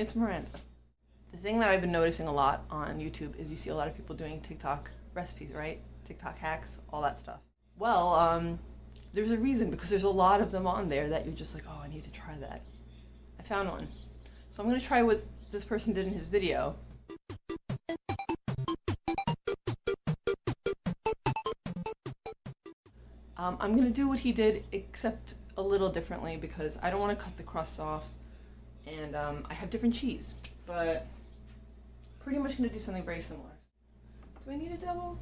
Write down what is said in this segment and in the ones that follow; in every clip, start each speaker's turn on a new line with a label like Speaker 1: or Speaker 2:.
Speaker 1: It's Miranda. The thing that I've been noticing a lot on YouTube is you see a lot of people doing TikTok recipes, right? TikTok hacks, all that stuff. Well, um, there's a reason because there's a lot of them on there that you're just like, oh, I need to try that. I found one. So I'm gonna try what this person did in his video. Um, I'm gonna do what he did, except a little differently because I don't want to cut the crust off, and um, I have different cheese. But pretty much gonna do something very similar. Do I need a double?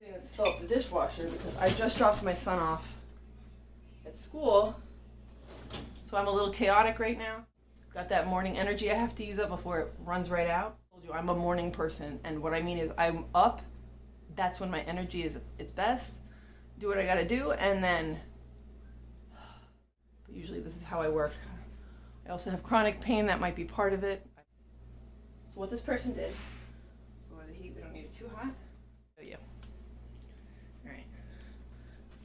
Speaker 1: It's fill up the dishwasher because I just dropped my son off at school, so I'm a little chaotic right now. Got that morning energy I have to use up before it runs right out. I told you I'm a morning person, and what I mean is I'm up. That's when my energy is its best. Do what I gotta do, and then. Usually this is how I work. I also have chronic pain that might be part of it. So what this person did. Let's lower the heat. We don't need it too hot. Oh yeah. All right.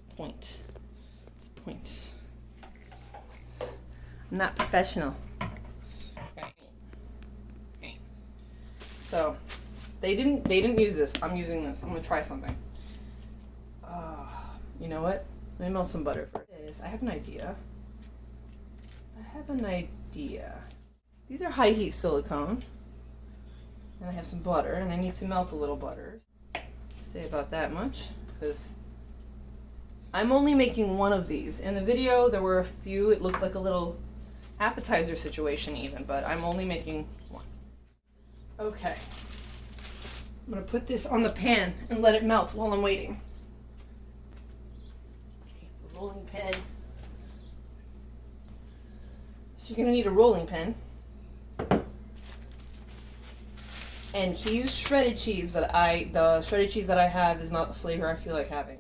Speaker 1: Let's point. Let's point. I'm not professional. So they didn't they didn't use this. I'm using this. I'm gonna try something. Uh, you know what? Let me melt some butter first. I have an idea. I have an idea. These are high heat silicone. And I have some butter and I need to melt a little butter. Say about that much because I'm only making one of these. In the video there were a few. It looked like a little appetizer situation even, but I'm only making one. Okay. I'm gonna put this on the pan and let it melt while I'm waiting. Okay, rolling pin. You're gonna need a rolling pin. And he used shredded cheese, but I the shredded cheese that I have is not the flavor I feel like having.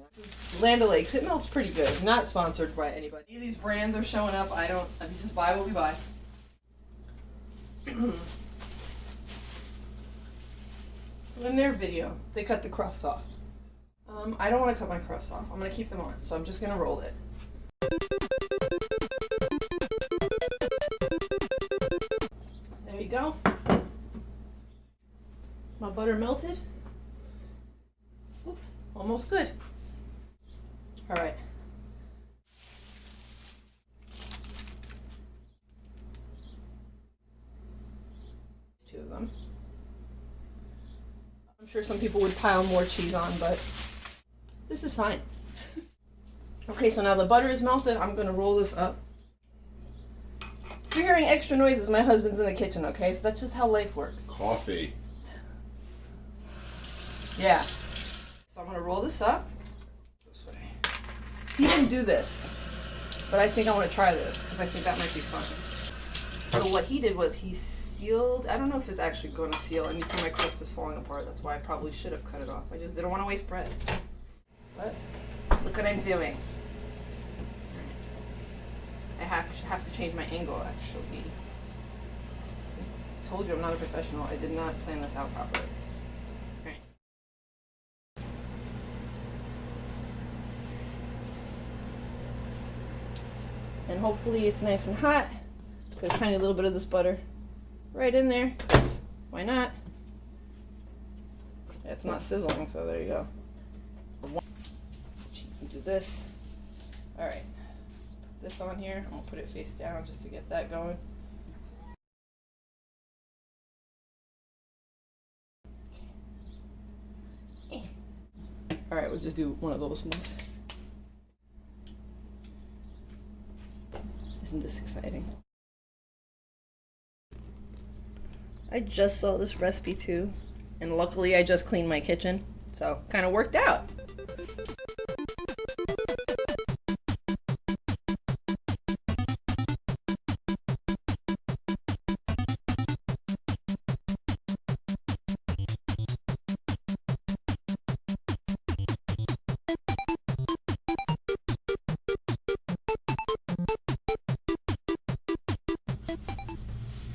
Speaker 1: Land O'Lakes, it melts pretty good. Not sponsored by anybody. These brands are showing up. I don't. I just buy what we buy. So in their video, they cut the crust off. Um, I don't want to cut my crust off. I'm going to keep them on, so I'm just going to roll it. Butter melted. Oop, almost good. All right. Two of them. I'm sure some people would pile more cheese on, but this is fine. okay, so now the butter is melted. I'm gonna roll this up. If you're hearing extra noises, my husband's in the kitchen, okay? So that's just how life works.
Speaker 2: Coffee.
Speaker 1: Yeah. So I'm gonna roll this up. This way. He didn't do this, but I think I want to try this because I think that might be fun. So what he did was he sealed. I don't know if it's actually going to seal, and you see my crust is falling apart. That's why I probably should have cut it off. I just didn't want to waste bread. But look what I'm doing. I have have to change my angle actually. See? I told you I'm not a professional. I did not plan this out properly. And hopefully it's nice and hot. Put a tiny little bit of this butter right in there. Why not? It's not sizzling, so there you go. Do this. All right, put this on here. I'm gonna put it face down just to get that going. All right, we'll just do one of those moves. Isn't this exciting? I just saw this recipe too, and luckily I just cleaned my kitchen, so kind of worked out.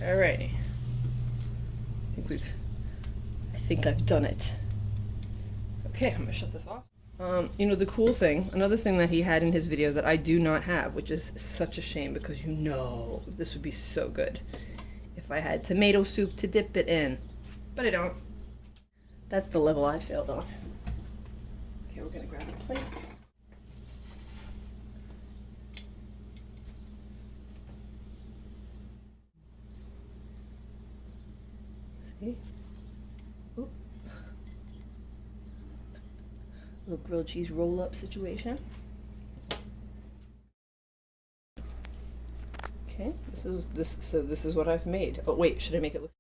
Speaker 1: Alrighty. I think we've, I think I've done it. Okay, I'm gonna shut this off. Um, you know, the cool thing, another thing that he had in his video that I do not have, which is such a shame because you know this would be so good. If if I had tomato soup to dip it in. But I don't. That's the level I failed on. Okay, we're gonna grab a plate. See? Oop. Little grilled cheese roll up situation. Okay, this is this so this is what I've made. Oh wait, should I make it look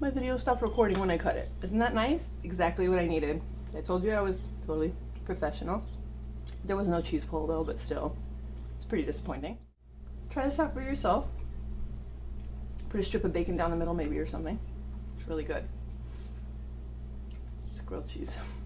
Speaker 1: My video stopped recording when I cut it. Isn't that nice? Exactly what I needed. I told you I was totally professional. There was no cheese pull though, but still. It's pretty disappointing. Try this out for yourself. Put a strip of bacon down the middle maybe or something. It's really good. It's grilled cheese.